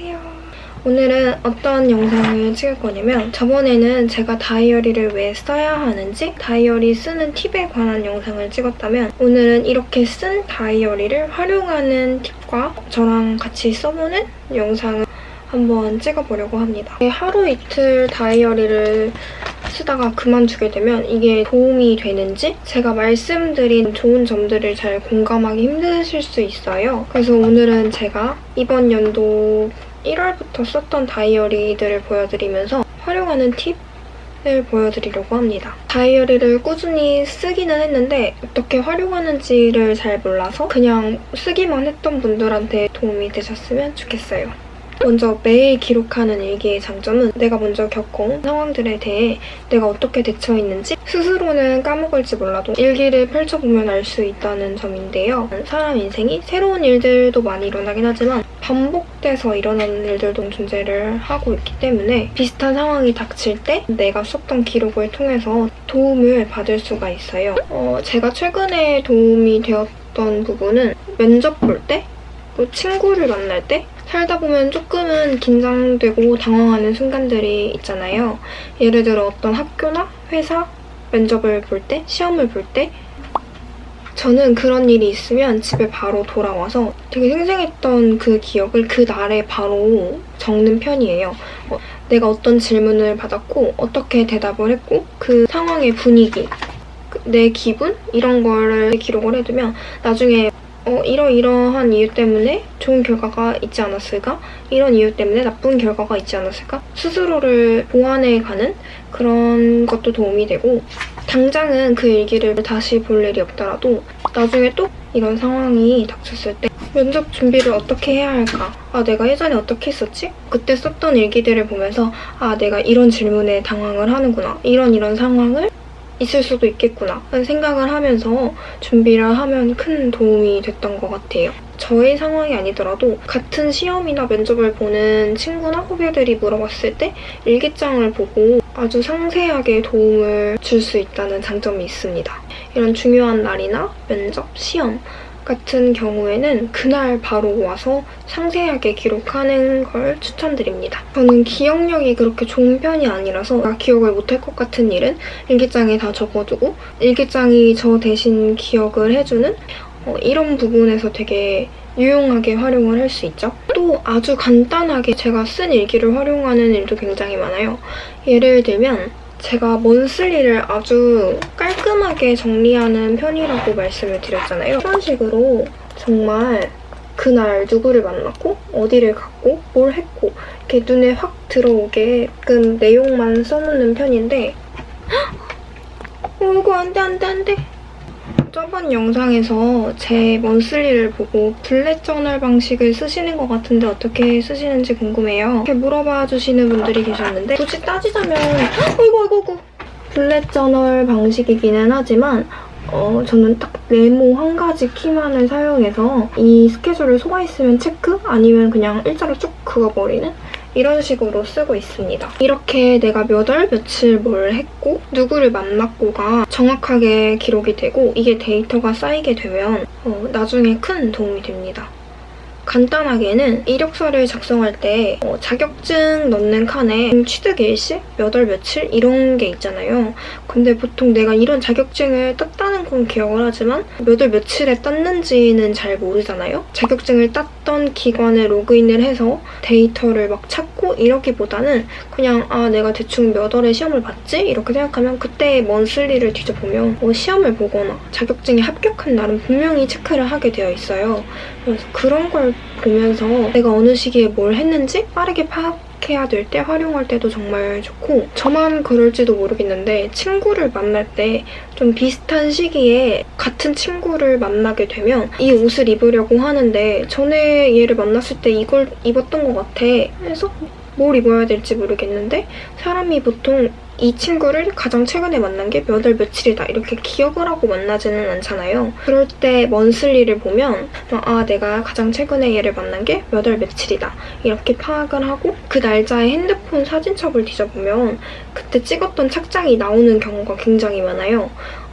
안녕하세요. 오늘은 어떤 영상을 찍을 거냐면 저번에는 제가 다이어리를 왜 써야 하는지 다이어리 쓰는 팁에 관한 영상을 찍었다면 오늘은 이렇게 쓴 다이어리를 활용하는 팁과 저랑 같이 써보는 영상을 한번 찍어보려고 합니다. 하루 이틀 다이어리를 쓰다가 그만두게 되면 이게 도움이 되는지 제가 말씀드린 좋은 점들을 잘 공감하기 힘드실 수 있어요. 그래서 오늘은 제가 이번 연도 1월부터 썼던 다이어리들을 보여드리면서 활용하는 팁을 보여드리려고 합니다. 다이어리를 꾸준히 쓰기는 했는데 어떻게 활용하는지를 잘 몰라서 그냥 쓰기만 했던 분들한테 도움이 되셨으면 좋겠어요. 먼저 매일 기록하는 일기의 장점은 내가 먼저 겪어온 상황들에 대해 내가 어떻게 대처했는지 스스로는 까먹을지 몰라도 일기를 펼쳐보면 알 수 있다는 점인데요. 사람 인생이 새로운 일들도 많이 일어나긴 하지만 반복돼서 일어나는 일들도 존재를 하고 있기 때문에 비슷한 상황이 닥칠 때 내가 썼던 기록을 통해서 도움을 받을 수가 있어요. 어, 제가 최근에 도움이 되었던 부분은 면접 볼 때, 그 친구를 만날 때 살다 보면 조금은 긴장되고 당황하는 순간들이 있잖아요. 예를 들어 어떤 학교나 회사 면접을 볼 때, 시험을 볼 때 저는 그런 일이 있으면 집에 바로 돌아와서 되게 생생했던 그 기억을 그 날에 바로 적는 편이에요. 어, 내가 어떤 질문을 받았고 어떻게 대답을 했고 그 상황의 분위기, 그내 기분 이런 거를 기록을 해두면 나중에 어, 이러이러한 이유 때문에 좋은 결과가 있지 않았을까? 이런 이유 때문에 나쁜 결과가 있지 않았을까? 스스로를 보완해가는 그런 것도 도움이 되고 당장은 그 일기를 다시 볼 일이 없더라도 나중에 또 이런 상황이 닥쳤을 때 면접 준비를 어떻게 해야 할까? 아, 내가 예전에 어떻게 했었지? 그때 썼던 일기들을 보면서 아, 내가 이런 질문에 당황을 하는구나. 이런 이런 상황을 있을 수도 있겠구나 하는 생각을 하면서 준비를 하면 큰 도움이 됐던 것 같아요. 저의 상황이 아니더라도 같은 시험이나 면접을 보는 친구나 후배들이 물어봤을 때 일기장을 보고 아주 상세하게 도움을 줄 수 있다는 장점이 있습니다. 이런 중요한 날이나 면접, 시험 같은 경우에는 그날 바로 와서 상세하게 기록하는 걸 추천드립니다. 저는 기억력이 그렇게 좋은 편이 아니라서 기억을 못할 것 같은 일은 일기장에 다 적어두고 일기장이 저 대신 기억을 해주는 어, 이런 부분에서 되게 유용하게 활용을 할 수 있죠. 또 아주 간단하게 제가 쓴 일기를 활용하는 일도 굉장히 많아요. 예를 들면 제가 먼슬리를 아주 깔끔하게 정리하는 편이라고 말씀을 드렸잖아요. 이런 식으로 정말 그날 누구를 만났고 어디를 갔고 뭘 했고 이렇게 눈에 확 들어오게끔 내용만 써놓는 편인데 어, 이거 안 돼, 안 돼, 안 돼. 저번 영상에서 제 monthly를 보고 bullet journal 방식을 쓰시는 것 같은데 어떻게 쓰시는지 궁금해요. 이렇게 물어봐 주시는 분들이 계셨는데 굳이 따지자면 어이구 어이구 어이구 bullet journal 방식이기는 하지만 어, 저는 딱 네모 한 가지 키만을 사용해서 이 스케줄을 소화했으면 체크? 아니면 그냥 일자로 쭉 그어버리는? 이런 식으로 쓰고 있습니다. 이렇게 내가 몇 월 며칠 뭘 했고 누구를 만났고가 정확하게 기록이 되고 이게 데이터가 쌓이게 되면 어, 나중에 큰 도움이 됩니다. 간단하게는 이력서를 작성할 때 어, 자격증 넣는 칸에 취득 일시, 몇 월 며칠 이런 게 있잖아요. 근데 보통 내가 이런 자격증을 땄다는 건 기억을 하지만 몇 월 며칠에 땄는지는 잘 모르잖아요. 자격증을 땄던 기관에 로그인을 해서 데이터를 막 찾고 이러기보다는 그냥 아 내가 대충 몇 월에 시험을 봤지? 이렇게 생각하면 그때 먼슬리를 뒤져보면 뭐 시험을 보거나 자격증에 합격한 날은 분명히 체크를 하게 되어 있어요. 그래서 그런 걸 보면서 내가 어느 시기에 뭘 했는지 빠르게 파악 해야 될 때 활용할 때도 정말 좋고 저만 그럴지도 모르겠는데 친구를 만날 때 좀 비슷한 시기에 같은 친구를 만나게 되면 이 옷을 입으려고 하는데 전에 얘를 만났을 때 이걸 입었던 것 같아. 그래서 뭘 입어야 될지 모르겠는데 사람이 보통 이 친구를 가장 최근에 만난 게 몇 월 며칠이다 이렇게 기억을 하고 만나지는 않잖아요. 그럴 때 먼슬리를 보면 아 내가 가장 최근에 얘를 만난 게 몇 월 며칠이다 이렇게 파악을 하고 그 날짜에 핸드폰 사진첩을 뒤져보면 그때 찍었던 착장이 나오는 경우가 굉장히 많아요.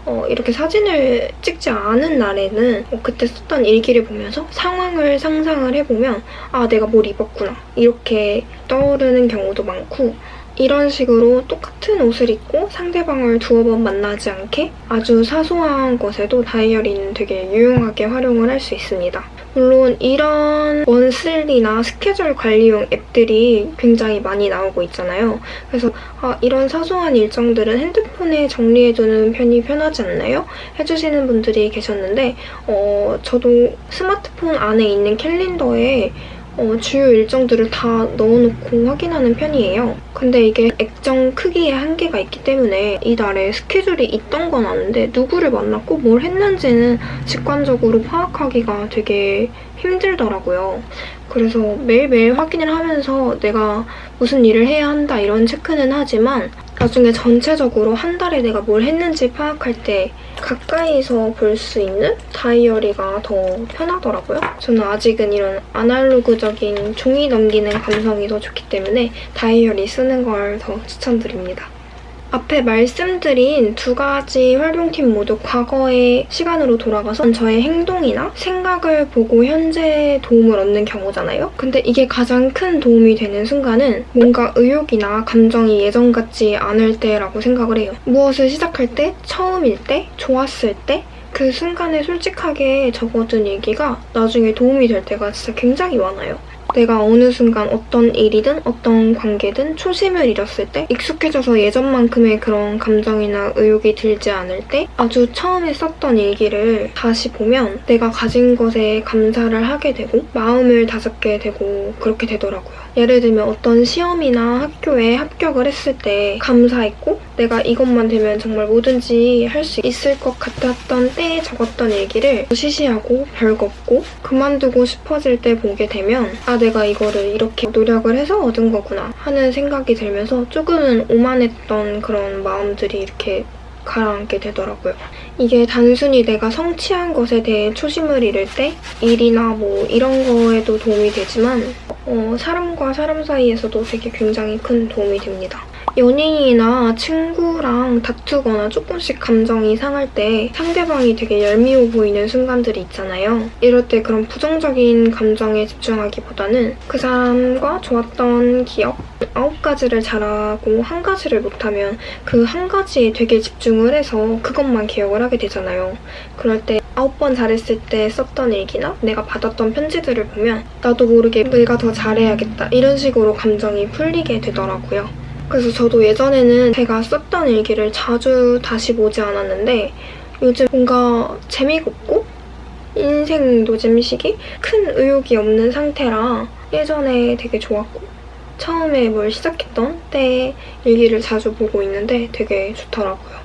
어, 이렇게 사진을 찍지 않은 날에는 어, 그때 썼던 일기를 보면서 상황을 상상을 해보면 아 내가 뭘 입었구나 이렇게 떠오르는 경우도 많고 이런 식으로 똑같은 옷을 입고 상대방을 두어 번 만나지 않게 아주 사소한 것에도 다이어리는 되게 유용하게 활용을 할 수 있습니다. 물론 이런 원슬리나 스케줄 관리용 앱들이 굉장히 많이 나오고 있잖아요. 그래서 아, 이런 사소한 일정들은 핸드폰에 정리해두는 편이 편하지 않나요? 해주시는 분들이 계셨는데 어, 저도 스마트폰 안에 있는 캘린더에 어, 주요 일정들을 다 넣어놓고 확인하는 편이에요. 근데 이게 액정 크기에 한계가 있기 때문에 이날에 스케줄이 있던 건 아는데 누구를 만났고 뭘 했는지는 직관적으로 파악하기가 되게 힘들더라고요. 그래서 매일매일 확인을 하면서 내가 무슨 일을 해야 한다 이런 체크는 하지만 나중에 전체적으로 한 달에 내가 뭘 했는지 파악할 때 가까이서 볼 수 있는 다이어리가 더 편하더라고요. 저는 아직은 이런 아날로그적인 종이 넘기는 감성이 더 좋기 때문에 다이어리 쓰는 걸 더 추천드립니다. 앞에 말씀드린 두 가지 활용팁 모두 과거의 시간으로 돌아가서 저의 행동이나 생각을 보고 현재 도움을 얻는 경우잖아요. 근데 이게 가장 큰 도움이 되는 순간은 뭔가 의욕이나 감정이 예전 같지 않을 때라고 생각을 해요. 무엇을 시작할 때, 처음일 때, 좋았을 때 그 순간에 솔직하게 적어둔 얘기가 나중에 도움이 될 때가 진짜 굉장히 많아요. 내가 어느 순간 어떤 일이든 어떤 관계든 초심을 잃었을 때 익숙해져서 예전만큼의 그런 감정이나 의욕이 들지 않을 때 아주 처음에 썼던 일기를 다시 보면 내가 가진 것에 감사를 하게 되고 마음을 다잡게 되고 그렇게 되더라고요. 예를 들면 어떤 시험이나 학교에 합격을 했을 때 감사했고 내가 이것만 되면 정말 뭐든지 할 수 있을 것 같았던 때에 적었던 일기를 시시하고 별거 없고 그만두고 싶어질 때 보게 되면 아 내가 이거를 이렇게 노력을 해서 얻은 거구나 하는 생각이 들면서 조금은 오만했던 그런 마음들이 이렇게 가라앉게 되더라고요. 이게 단순히 내가 성취한 것에 대해 초심을 잃을 때 일이나 뭐 이런 거에도 도움이 되지만 어, 사람과 사람 사이에서도 되게 굉장히 큰 도움이 됩니다. 연인이나 친구랑 다투거나 조금씩 감정이 상할 때 상대방이 되게 얄미워 보이는 순간들이 있잖아요. 이럴 때 그런 부정적인 감정에 집중하기보다는 그 사람과 좋았던 기억 아홉 가지를 잘하고 한 가지를 못하면 그 한 가지에 되게 집중을 해서 그것만 기억을 하게 되잖아요. 그럴 때 아홉 번 잘했을 때 썼던 일기나 내가 받았던 편지들을 보면 나도 모르게 내가 더 잘해야겠다 이런 식으로 감정이 풀리게 되더라고요. 그래서 저도 예전에는 제가 썼던 일기를 자주 다시 보지 않았는데 요즘 뭔가 재미가 없고 인생 노잼 시기 큰 의욕이 없는 상태라 예전에 되게 좋았고 처음에 뭘 시작했던 때 일기를 자주 보고 있는데 되게 좋더라고요.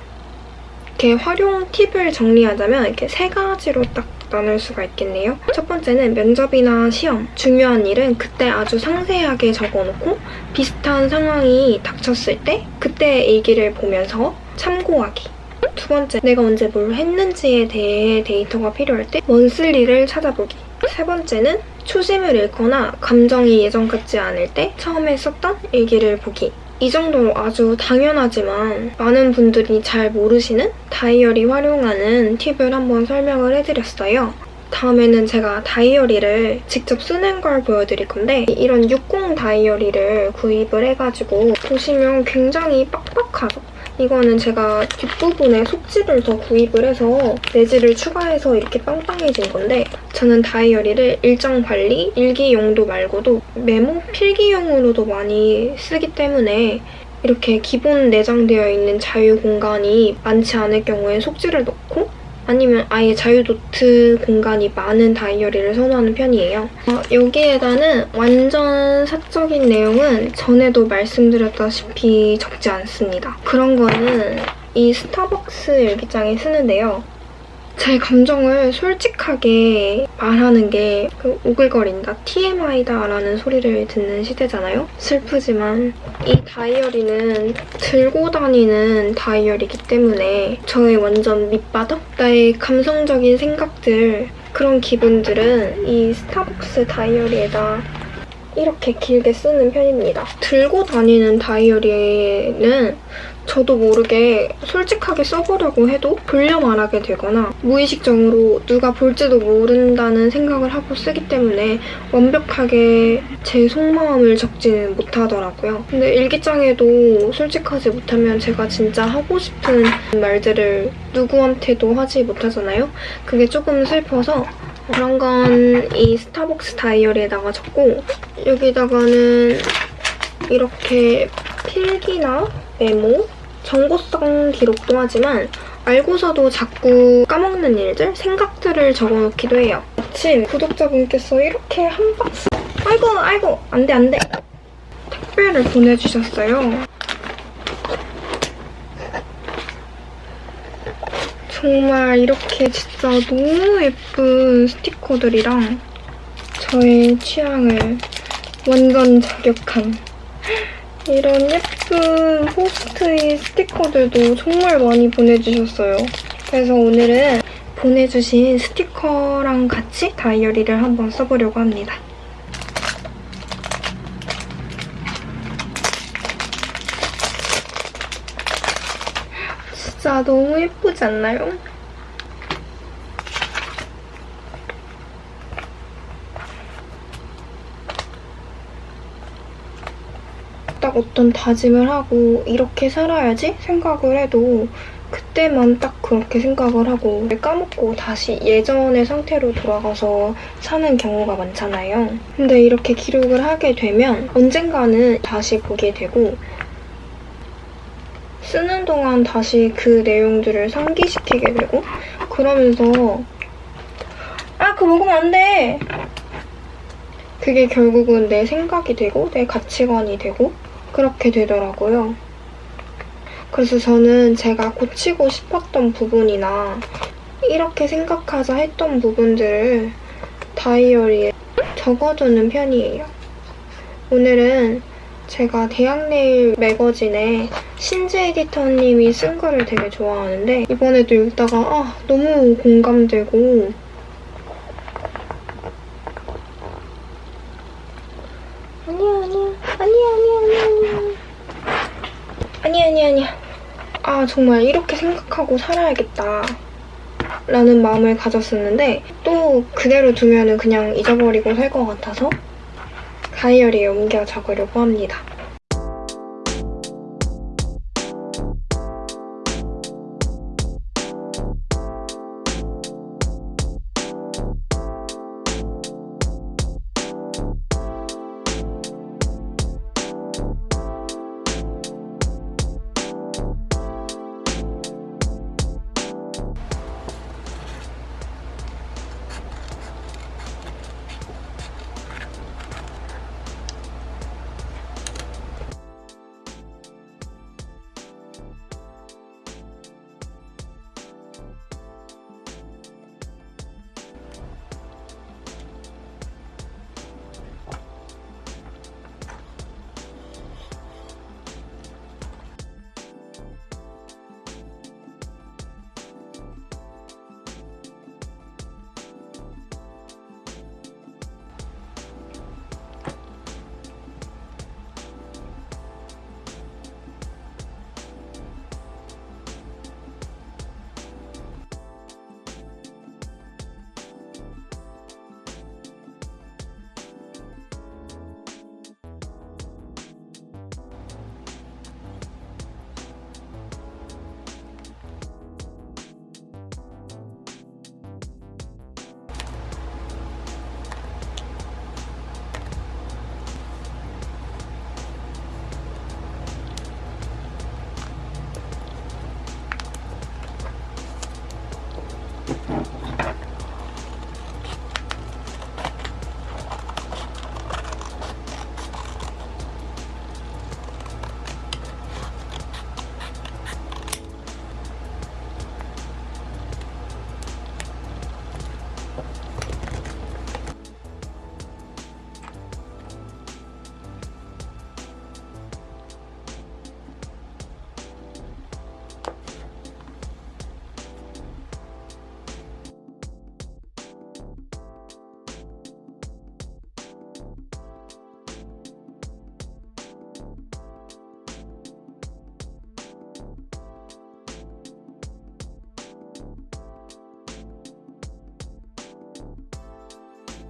이렇게 활용 팁을 정리하자면 이렇게 세 가지로 딱 나눌 수가 있겠네요. 첫 번째는 면접이나 시험, 중요한 일은 그때 아주 상세하게 적어놓고 비슷한 상황이 닥쳤을 때 그때 일기를 보면서 참고하기. 두 번째, 내가 언제 뭘 했는지에 대해 데이터가 필요할 때 원슬리를 찾아보기. 세 번째는 초심을 잃거나 감정이 예전 같지 않을 때 처음에 썼던 일기를 보기. 이 정도로 아주 당연하지만 많은 분들이 잘 모르시는 다이어리 활용하는 팁을 한번 설명을 해드렸어요. 다음에는 제가 다이어리를 직접 쓰는 걸 보여드릴 건데 이런 60 다이어리를 구입을 해가지고 보시면 굉장히 빡빡하죠? 이거는 제가 뒷부분에 속지를 더 구입을 해서 내지를 추가해서 이렇게 빵빵해진 건데 저는 다이어리를 일정 관리, 일기 용도 말고도 메모, 필기용으로도 많이 쓰기 때문에 이렇게 기본 내장되어 있는 자유 공간이 많지 않을 경우에 속지를 넣고 아니면 아예 자유노트 공간이 많은 다이어리를 선호하는 편이에요. 어, 여기에다는 완전 사적인 내용은 전에도 말씀드렸다시피 적지 않습니다. 그런 거는 이 스타벅스 일기장에 쓰는데요. 제 감정을 솔직하게 말하는 게 그 오글거린다, TMI다 라는 소리를 듣는 시대잖아요? 슬프지만 이 다이어리는 들고 다니는 다이어리이기 때문에 저의 완전 밑바닥? 나의 감성적인 생각들 그런 기분들은 이 스타벅스 다이어리에다 이렇게 길게 쓰는 편입니다. 들고 다니는 다이어리는 저도 모르게 솔직하게 써보려고 해도 돌려 말하게 되거나 무의식적으로 누가 볼지도 모른다는 생각을 하고 쓰기 때문에 완벽하게 제 속마음을 적지는 못하더라고요. 근데 일기장에도 솔직하지 못하면 제가 진짜 하고 싶은 말들을 누구한테도 하지 못하잖아요. 그게 조금 슬퍼서 그런 건 이 스타벅스 다이어리에다가 적고 여기다가는 이렇게 필기나 메모, 정보성 기록도 하지만 알고서도 자꾸 까먹는 일들, 생각들을 적어놓기도 해요. 마침 구독자분께서 이렇게 한 박스 아이고 아이고 안돼 안돼 택배를 보내주셨어요. 정말 이렇게 진짜 너무 예쁜 스티커들이랑 저의 취향을 완전 저격한 이런 예쁜 포스트잇 스티커들도 정말 많이 보내주셨어요. 그래서 오늘은 보내주신 스티커랑 같이 다이어리를 한번 써보려고 합니다. 진짜 너무 예쁘지 않나요? 딱 어떤 다짐을 하고 이렇게 살아야지 생각을 해도 그때만 딱 그렇게 생각을 하고 까먹고 다시 예전의 상태로 돌아가서 사는 경우가 많잖아요. 근데 이렇게 기록을 하게 되면 언젠가는 다시 보게 되고 쓰는 동안 다시 그 내용들을 상기시키게 되고 그러면서 아 그거 먹으면 안 돼! 그게 결국은 내 생각이 되고 내 가치관이 되고 그렇게 되더라고요. 그래서 저는 제가 고치고 싶었던 부분이나 이렇게 생각하자 했던 부분들을 다이어리에 적어두는 편이에요. 오늘은 제가 대학내일 매거진에 신지 에디터님이 쓴 글을 되게 좋아하는데 이번에도 읽다가 아 너무 공감되고. 아니야. 아니야 아니야 아니야 아니야. 아니야 아니야 아니야. 아 정말 이렇게 생각하고 살아야겠다. 라는 마음을 가졌었는데 또 그대로 두면 은 그냥 잊어버리고 살 것 같아서 다이어리에 옮겨 적으려고 합니다.